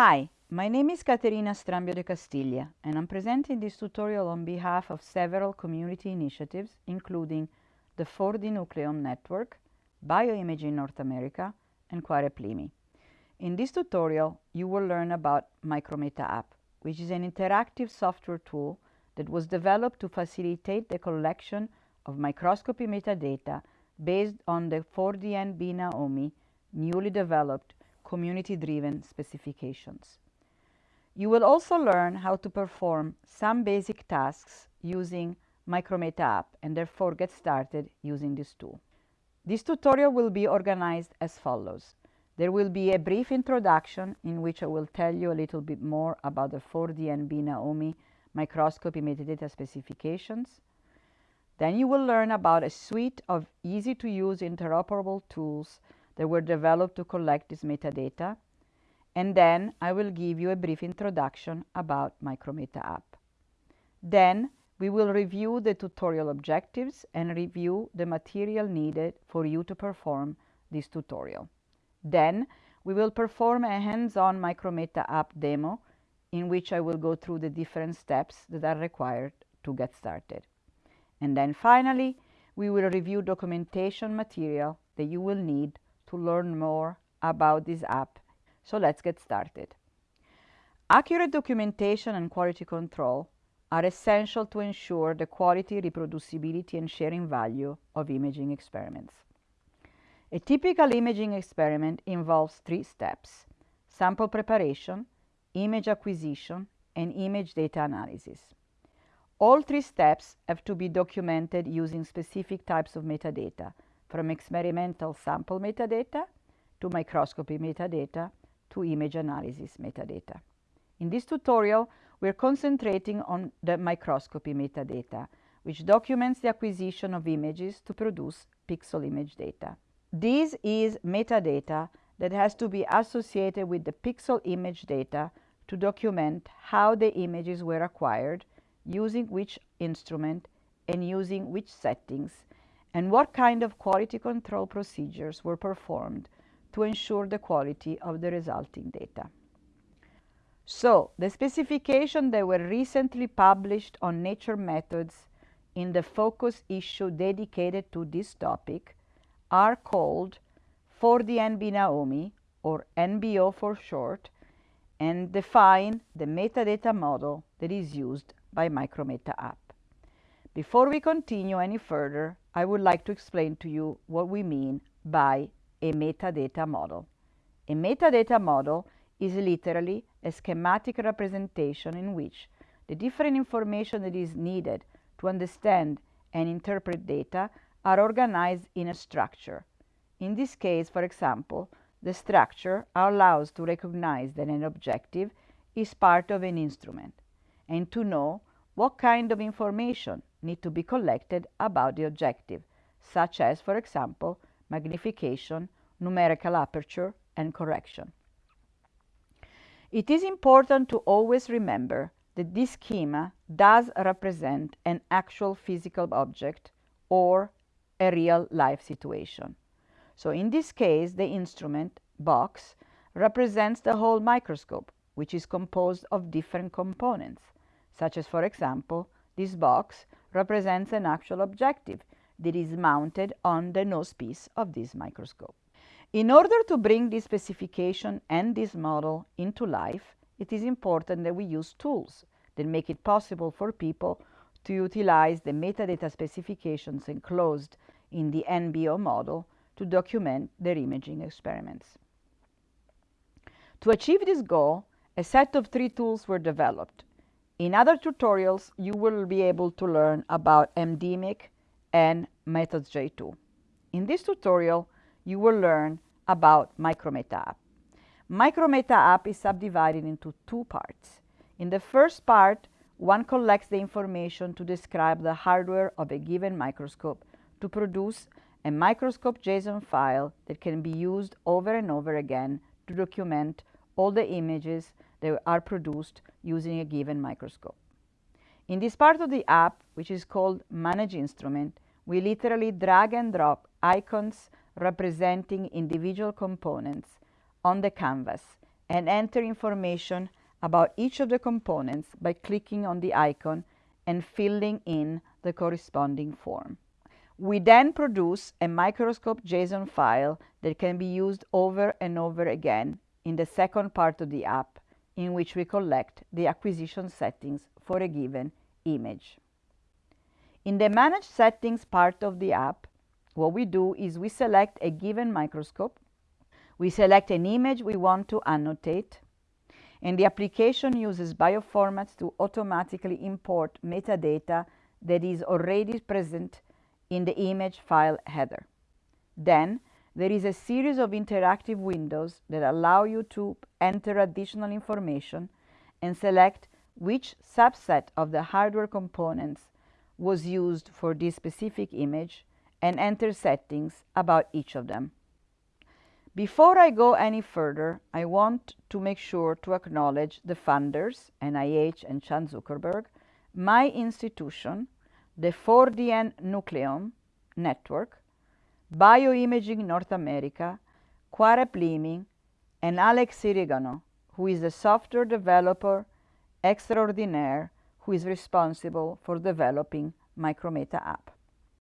Hi, my name is Caterina Strambio de Castillia and I'm presenting this tutorial on behalf of several community initiatives including the 4D Nucleome Network, Bioimaging North America and QUAREP-LiMi. In this tutorial, you will learn about Micrometa app, which is an interactive software tool that was developed to facilitate the collection of microscopy metadata based on the 4DN-BINA-OME newly developed community-driven specifications. You will also learn how to perform some basic tasks using Micrometa app and therefore get started using this tool. This tutorial will be organized as follows. There will be a brief introduction in which I will tell you a little bit more about the 4DNB Naomi microscopy metadata specifications. Then you will learn about a suite of easy-to-use interoperable tools that were developed to collect this metadata. And then I will give you a brief introduction about Micrometa app. Then we will review the tutorial objectives and review the material needed for you to perform this tutorial. Then we will perform a hands-on Micrometa app demo in which I will go through the different steps that are required to get started. And then finally, we will review documentation material that you will need to learn more about this app. So let's get started. Accurate documentation and quality control are essential to ensure the quality, reproducibility, and sharing value of imaging experiments. A typical imaging experiment involves three steps, sample preparation, image acquisition, and image data analysis. All three steps have to be documented using specific types of metadata, from experimental sample metadata to microscopy metadata to image analysis metadata. In this tutorial, we're concentrating on the microscopy metadata, which documents the acquisition of images to produce pixel image data. This is metadata that has to be associated with the pixel image data to document how the images were acquired, using which instrument, and using which settings, and what kind of quality control procedures were performed to ensure the quality of the resulting data. So, the specifications that were recently published on Nature Methods in the focus issue dedicated to this topic are called 4DN-BINA-OME, or NBO for short, and define the metadata model that is used by Micrometa app. Before we continue any further, I would like to explain to you what we mean by a metadata model. A metadata model is literally a schematic representation in which the different information that is needed to understand and interpret data are organized in a structure. In this case, for example, the structure allows to recognize that an objective is part of an instrument and to know what kind of information need to be collected about the objective, such as, for example, magnification, numerical aperture, and correction. It is important to always remember that this schema does represent an actual physical object or a real life situation. So in this case, the instrument box represents the whole microscope, which is composed of different components, such as, for example, this box represents an actual objective that is mounted on the nosepiece of this microscope. In order to bring this specification and this model into life, it is important that we use tools that make it possible for people to utilize the metadata specifications enclosed in the NBO model to document their imaging experiments. To achieve this goal, a set of three tools were developed. In other tutorials, you will be able to learn about MDEmic and MethodsJ2. In this tutorial, you will learn about Micrometa app. Micrometa app is subdivided into two parts. In the first part, one collects the information to describe the hardware of a given microscope to produce a microscope JSON file that can be used over and over again to document all the images that are produced using a given microscope. In this part of the app, which is called Manage Instrument, we literally drag and drop icons representing individual components on the canvas and enter information about each of the components by clicking on the icon and filling in the corresponding form. We then produce a microscope JSON file that can be used over and over again in the second part of the app in which we collect the acquisition settings for a given image. In the Manage Settings part of the app, what we do is we select a given microscope, we select an image we want to annotate, and the application uses bioformats to automatically import metadata that is already present in the image file header. Then, there is a series of interactive windows that allow you to enter additional information and select which subset of the hardware components was used for this specific image and enter settings about each of them. Before I go any further, I want to make sure to acknowledge the funders, NIH and Chan Zuckerberg, my institution, the 4DN Nucleome Network, Bioimaging North America, Quarep Liming, and Alex Sirigano, who is a software developer extraordinaire who is responsible for developing Micrometa app.